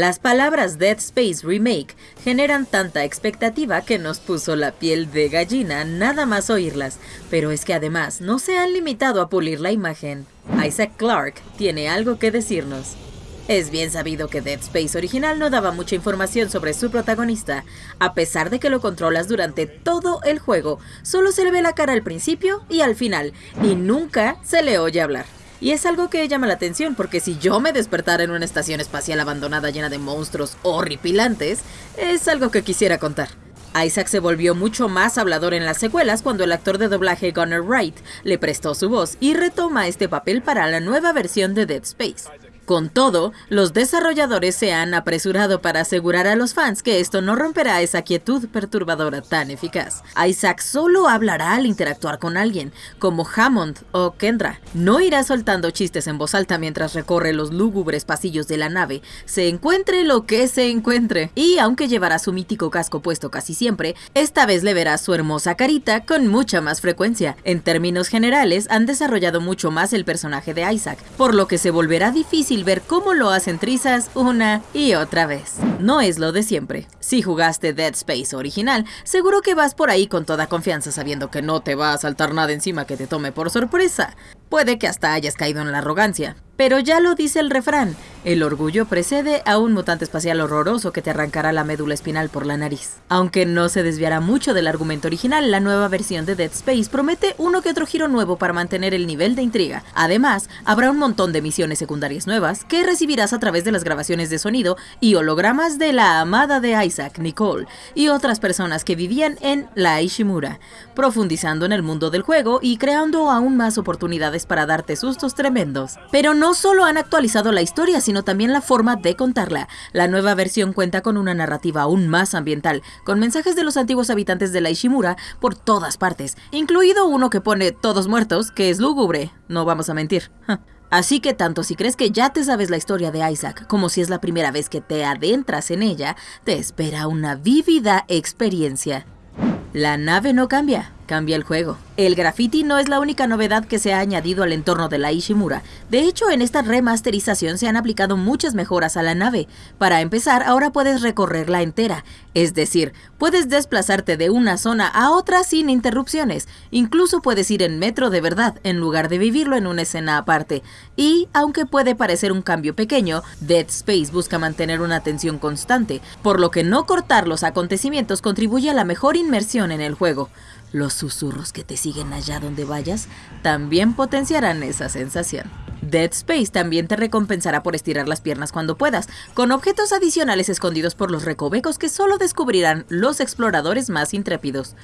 Las palabras Dead Space Remake generan tanta expectativa que nos puso la piel de gallina nada más oírlas, pero es que además no se han limitado a pulir la imagen. Isaac Clarke tiene algo que decirnos. Es bien sabido que Dead Space original no daba mucha información sobre su protagonista, a pesar de que lo controlas durante todo el juego, solo se le ve la cara al principio y al final, y nunca se le oye hablar. Y es algo que llama la atención porque si yo me despertara en una estación espacial abandonada llena de monstruos horripilantes, es algo que quisiera contar. Isaac se volvió mucho más hablador en las secuelas cuando el actor de doblaje Gunnar Wright le prestó su voz y retoma este papel para la nueva versión de Dead Space. Con todo, los desarrolladores se han apresurado para asegurar a los fans que esto no romperá esa quietud perturbadora tan eficaz. Isaac solo hablará al interactuar con alguien, como Hammond o Kendra. No irá soltando chistes en voz alta mientras recorre los lúgubres pasillos de la nave, se encuentre lo que se encuentre. Y aunque llevará su mítico casco puesto casi siempre, esta vez le verá su hermosa carita con mucha más frecuencia. En términos generales, han desarrollado mucho más el personaje de Isaac, por lo que se volverá difícil ver cómo lo hacen trizas una y otra vez. No es lo de siempre. Si jugaste Dead Space original, seguro que vas por ahí con toda confianza sabiendo que no te va a saltar nada encima que te tome por sorpresa. Puede que hasta hayas caído en la arrogancia, pero ya lo dice el refrán, el orgullo precede a un mutante espacial horroroso que te arrancará la médula espinal por la nariz. Aunque no se desviará mucho del argumento original, la nueva versión de Dead Space promete uno que otro giro nuevo para mantener el nivel de intriga. Además, habrá un montón de misiones secundarias nuevas que recibirás a través de las grabaciones de sonido y hologramas de la amada de Isaac, Nicole, y otras personas que vivían en la Ishimura, profundizando en el mundo del juego y creando aún más oportunidades para darte sustos tremendos. Pero no solo han actualizado la historia, sino también la forma de contarla. La nueva versión cuenta con una narrativa aún más ambiental, con mensajes de los antiguos habitantes de la Ishimura por todas partes, incluido uno que pone todos muertos, que es lúgubre, no vamos a mentir. Así que tanto si crees que ya te sabes la historia de Isaac como si es la primera vez que te adentras en ella, te espera una vívida experiencia. La nave no cambia, cambia el juego. El graffiti no es la única novedad que se ha añadido al entorno de la Ishimura. De hecho, en esta remasterización se han aplicado muchas mejoras a la nave. Para empezar, ahora puedes recorrerla entera, es decir, puedes desplazarte de una zona a otra sin interrupciones. Incluso puedes ir en metro de verdad, en lugar de vivirlo en una escena aparte. Y, aunque puede parecer un cambio pequeño, Dead Space busca mantener una atención constante, por lo que no cortar los acontecimientos contribuye a la mejor inmersión en el juego. Los susurros que te siguen allá donde vayas también potenciarán esa sensación. Dead Space también te recompensará por estirar las piernas cuando puedas, con objetos adicionales escondidos por los recovecos que solo descubrirán los exploradores más intrépidos.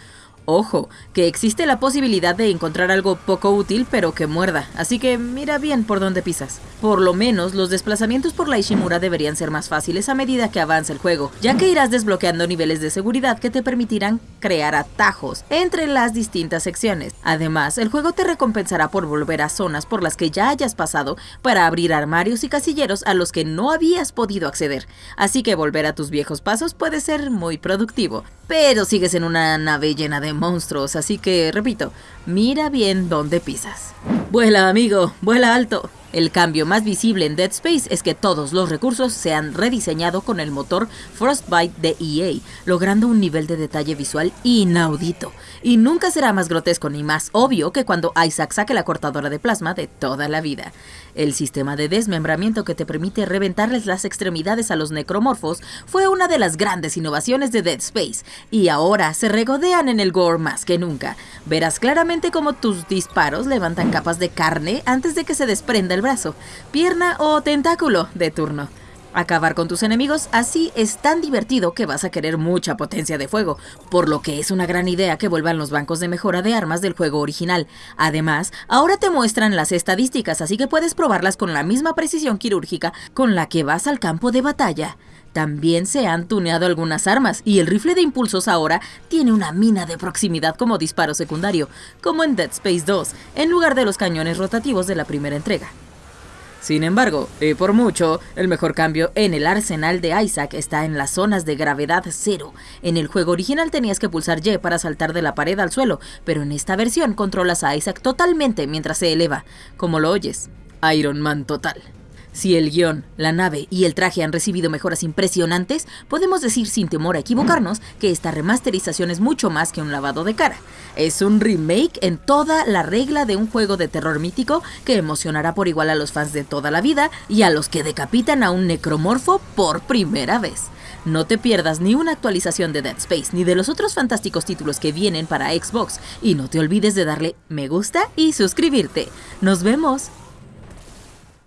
Ojo, que existe la posibilidad de encontrar algo poco útil pero que muerda, así que mira bien por dónde pisas. Por lo menos, los desplazamientos por la Ishimura deberían ser más fáciles a medida que avanza el juego, ya que irás desbloqueando niveles de seguridad que te permitirán crear atajos entre las distintas secciones. Además, el juego te recompensará por volver a zonas por las que ya hayas pasado para abrir armarios y casilleros a los que no habías podido acceder, así que volver a tus viejos pasos puede ser muy productivo. Pero sigues en una nave llena de monstruos, así que, repito, mira bien dónde pisas. Vuela, amigo, vuela alto. El cambio más visible en Dead Space es que todos los recursos se han rediseñado con el motor Frostbite de EA, logrando un nivel de detalle visual inaudito. Y nunca será más grotesco ni más obvio que cuando Isaac saque la cortadora de plasma de toda la vida. El sistema de desmembramiento que te permite reventarles las extremidades a los necromorfos fue una de las grandes innovaciones de Dead Space, y ahora se regodean en el gore más que nunca. Verás claramente cómo tus disparos levantan capas carne antes de que se desprenda el brazo, pierna o tentáculo de turno. Acabar con tus enemigos así es tan divertido que vas a querer mucha potencia de fuego, por lo que es una gran idea que vuelvan los bancos de mejora de armas del juego original. Además, ahora te muestran las estadísticas, así que puedes probarlas con la misma precisión quirúrgica con la que vas al campo de batalla. También se han tuneado algunas armas y el rifle de impulsos ahora tiene una mina de proximidad como disparo secundario, como en Dead Space 2, en lugar de los cañones rotativos de la primera entrega. Sin embargo, y por mucho, el mejor cambio en el arsenal de Isaac está en las zonas de gravedad cero. En el juego original tenías que pulsar Y para saltar de la pared al suelo, pero en esta versión controlas a Isaac totalmente mientras se eleva, como lo oyes. Iron Man total. Si el guion, la nave y el traje han recibido mejoras impresionantes, podemos decir sin temor a equivocarnos que esta remasterización es mucho más que un lavado de cara. Es un remake en toda la regla de un juego de terror mítico que emocionará por igual a los fans de toda la vida y a los que decapitan a un necromorfo por primera vez. No te pierdas ni una actualización de Dead Space ni de los otros fantásticos títulos que vienen para Xbox y no te olvides de darle me gusta y suscribirte. Nos vemos.